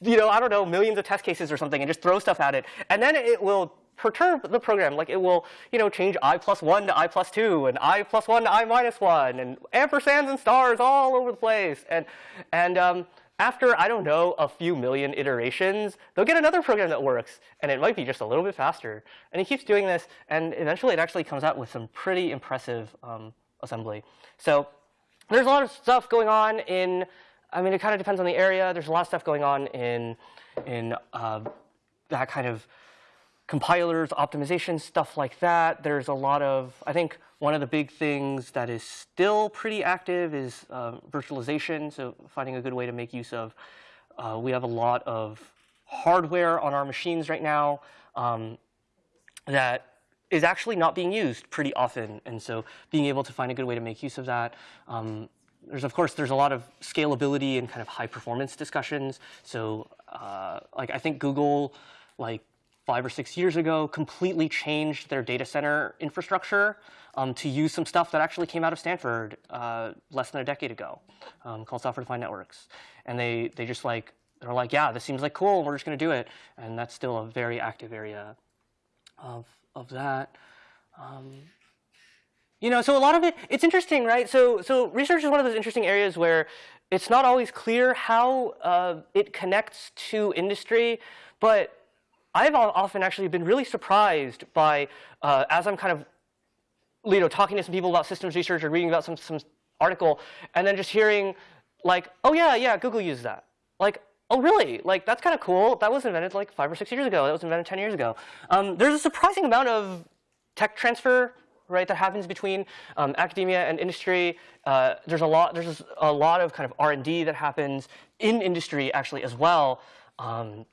you know I don't know millions of test cases or something and just throw stuff at it, and then it will perturb the program. Like it will, you know, change i plus 1 to i plus 2 and i plus 1 to i minus 1 and ampersands and stars all over the place. And, and um, after, I don't know, a few million iterations, they'll get another program that works. And it might be just a little bit faster. And he keeps doing this. And eventually, it actually comes out with some pretty impressive um, assembly. So there's a lot of stuff going on in, I mean, it kind of depends on the area. There's a lot of stuff going on in, in uh, that kind of compilers, optimization, stuff like that. There's a lot of, I think one of the big things that is still pretty active is uh, virtualization, so finding a good way to make use of. Uh, we have a lot of hardware on our machines right now um, that is actually not being used pretty often, and so being able to find a good way to make use of that. Um, there's of course there's a lot of scalability and kind of high performance discussions. So uh, like I think Google like five or six years ago, completely changed their data center infrastructure um, to use some stuff that actually came out of Stanford uh, less than a decade ago, um, called software-defined networks. And they they just like they're like, yeah, this seems like cool. We're just going to do it. And that's still a very active area of of that. Um, you know, so a lot of it, it's interesting, right? So, so research is one of those interesting areas where it's not always clear how uh, it connects to industry, but I've often actually been really surprised by, uh, as I'm kind of, you know, talking to some people about systems research or reading about some, some article, and then just hearing like, oh yeah, yeah, Google uses that. Like, oh really? Like, that's kind of cool. That was invented like five or six years ago. That was invented 10 years ago. Um, there's a surprising amount of tech transfer right, that happens between um, academia and industry. Uh, there's a lot. There's a lot of kind of R&D that happens in industry actually as well. Um,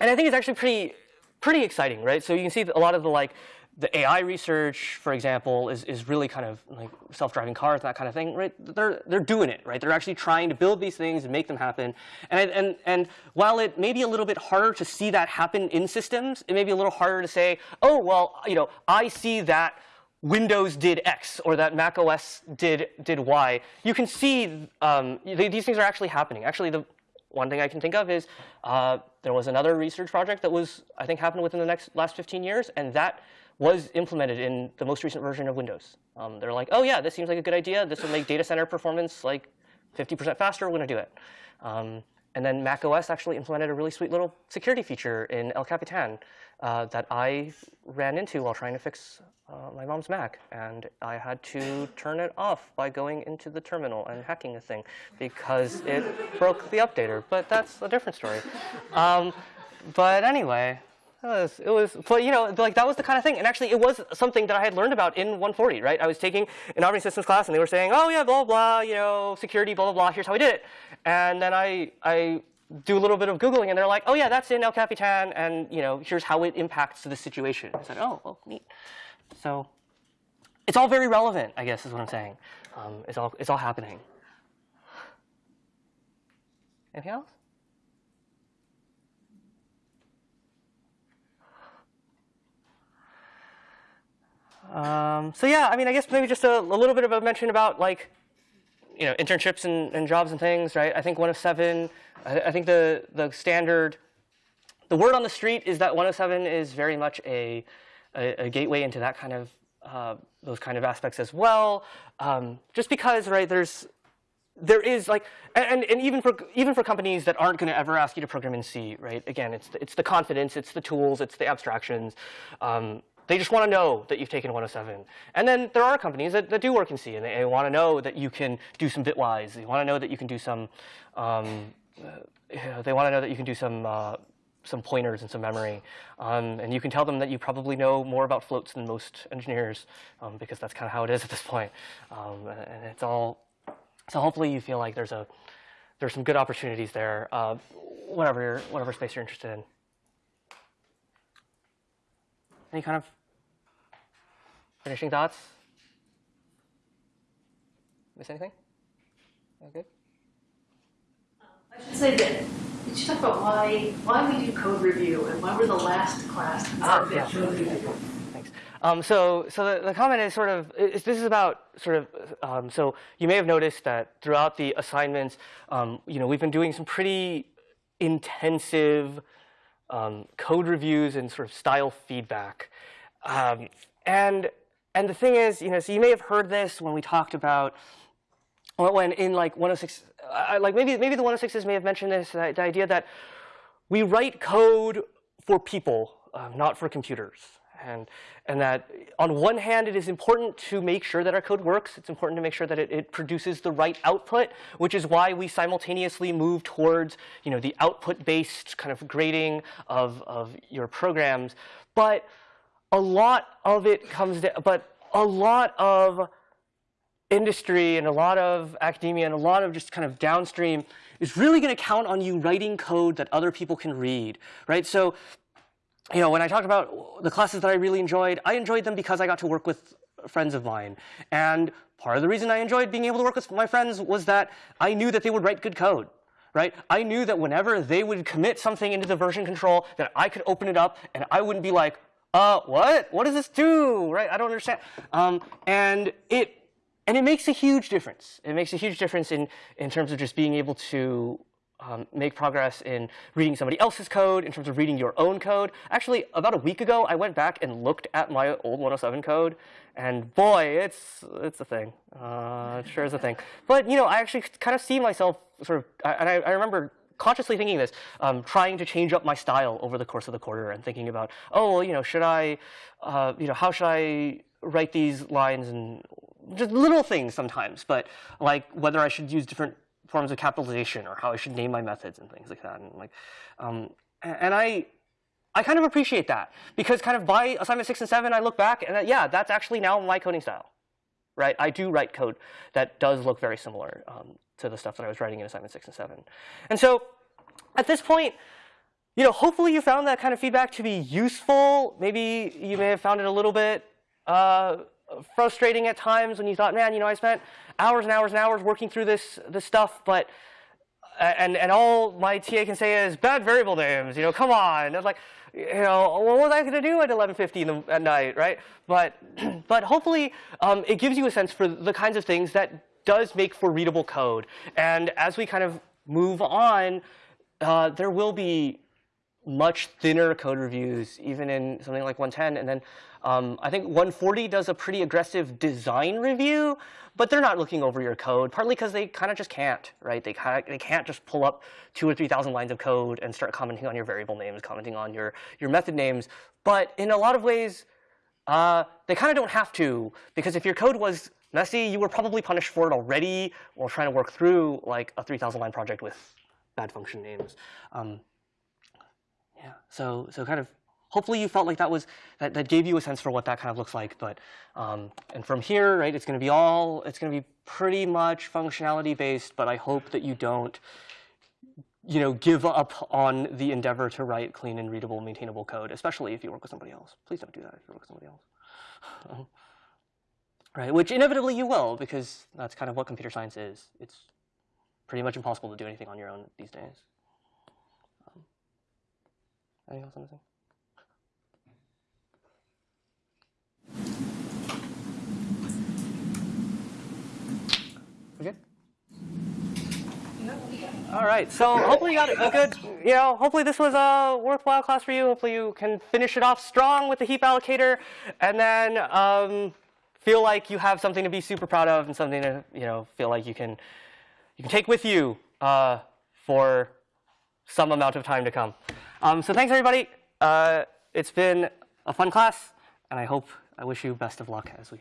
and I think it's actually pretty, pretty exciting, right? So you can see a lot of the like, the AI research, for example, is, is really kind of like self-driving cars, that kind of thing, right? They're, they're doing it, right? They're actually trying to build these things and make them happen. And, and, and while it may be a little bit harder to see that happen in systems, it may be a little harder to say, oh, well, you know, I see that Windows did X or that Mac OS did, did Y. You can see um, these things are actually happening. Actually, the, one thing I can think of is uh, there was another research project that was, I think, happened within the next last 15 years, and that was implemented in the most recent version of Windows. Um, they're like, oh yeah, this seems like a good idea. This will make data center performance like 50% faster. We're going to do it. Um, and then Mac OS actually implemented a really sweet little security feature in El Capitan uh, that I ran into while trying to fix uh, my mom's Mac. And I had to turn it off by going into the terminal and hacking the thing because it broke the updater. But that's a different story. Um, but anyway, it was, it was, but you know, like that was the kind of thing. And actually, it was something that I had learned about in 140, right? I was taking an operating systems class, and they were saying, oh yeah, blah blah, you know, security, blah blah blah. Here's how I did it. And then I I do a little bit of googling, and they're like, oh yeah, that's in El Capitan, and you know, here's how it impacts the situation. I said, oh, well, neat. So it's all very relevant, I guess, is what I'm saying. Um, it's all it's all happening. Anything else? Um, so yeah, I mean, I guess maybe just a, a, little bit of a mention about like, you know, internships and, and jobs and things, right? I think 107, I, I, think the, the standard, the word on the street is that 107 is very much a, a, a gateway into that kind of, uh, those kind of aspects as well. Um, just because, right, there's, there is like, and, and even for even for companies that aren't going to ever ask you to program in C, right? Again, it's the, it's the confidence, it's the tools, it's the abstractions. Um, they just want to know that you've taken 107. And then there are companies that, that do work in C, and they, they want to know that you can do some bitwise. They want to know that you can do some, um, uh, they want to know that you can do some, uh, some pointers and some memory. Um, and you can tell them that you probably know more about floats than most engineers, um, because that's kind of how it is at this point. Um, and, it's all, so hopefully you feel like there's a, there's some good opportunities there, uh, whatever, whatever space you're interested in. Any kind of finishing thoughts? Miss anything? Okay. I should say that, did you talk about why, why we do code review and why we're the last class to Ah, yeah. code review? Thanks. Um, so, so the, the comment is sort of is, this is about sort of um, so you may have noticed that throughout the assignments, um, you know, we've been doing some pretty intensive um, code reviews and sort of style feedback, um, and and the thing is, you know, so you may have heard this when we talked about when in like 106, uh, like maybe maybe the 106s may have mentioned this, the, the idea that we write code for people, um, not for computers. And, and that on one hand, it is important to make sure that our code works. It's important to make sure that it, it produces the right output, which is why we simultaneously move towards you know, the output-based kind of grading of, of your programs. But a lot of it comes down, but a lot of industry and a lot of academia and a lot of just kind of downstream is really going to count on you writing code that other people can read, right? So, you know, when I talked about the classes that I really enjoyed, I enjoyed them because I got to work with friends of mine. And part of the reason I enjoyed being able to work with my friends was that I knew that they would write good code. Right? I knew that whenever they would commit something into the version control, that I could open it up and I wouldn't be like, uh, what? What does this do? Right? I don't understand. Um, and it and it makes a huge difference. It makes a huge difference in, in terms of just being able to um, make progress in reading somebody else's code, in terms of reading your own code. Actually, about a week ago, I went back and looked at my old 107 code, and boy, it's it's a thing. Uh, it sure is a thing. But you know, I actually kind of see myself sort of, and I, I remember consciously thinking this, um, trying to change up my style over the course of the quarter and thinking about, oh, well, you know, should I, uh, you know, how should I write these lines and just little things sometimes, but like whether I should use different forms of capitalization or how I should name my methods and things like that. And like, um, and I, I kind of appreciate that because kind of by assignment six and seven, I look back and uh, yeah, that's actually now my coding style, right? I do write code that does look very similar um, to the stuff that I was writing in assignment six and seven. And so at this point, you know, hopefully you found that kind of feedback to be useful. Maybe you may have found it a little bit uh, frustrating at times when you thought, man, you know, I spent hours and hours and hours working through this this stuff, but and and all my TA can say is bad variable names. You know, come on. It's like, you know, what was I going to do at 11:50 in the, at night, right? But but hopefully um, it gives you a sense for the kinds of things that does make for readable code. And as we kind of move on, uh, there will be much thinner code reviews, even in something like 110. And then um, I think 140 does a pretty aggressive design review, but they're not looking over your code, partly because they kind of just can't, right? They kind of they can't just pull up two or three thousand lines of code and start commenting on your variable names, commenting on your your method names. But in a lot of ways, uh, they kind of don't have to, because if your code was messy, you were probably punished for it already while trying to work through like a 3,000 line project with bad function names. Um, yeah, so so kind of hopefully you felt like that was that, that gave you a sense for what that kind of looks like. But um, and from here, right, it's going to be all it's going to be pretty much functionality based. But I hope that you don't you know give up on the endeavor to write clean and readable, maintainable code, especially if you work with somebody else. Please don't do that if you work with somebody else. Right, which inevitably you will because that's kind of what computer science is. It's pretty much impossible to do anything on your own these days. Anything else I'm? We good? All right, so hopefully you got a good, you know, hopefully this was a worthwhile class for you. Hopefully you can finish it off strong with the heap allocator and then um, feel like you have something to be super proud of and something to, you know, feel like you can, you can take with you uh, for some amount of time to come. Um, so thanks everybody. Uh, it's been a fun class and I hope, I wish you best of luck as we.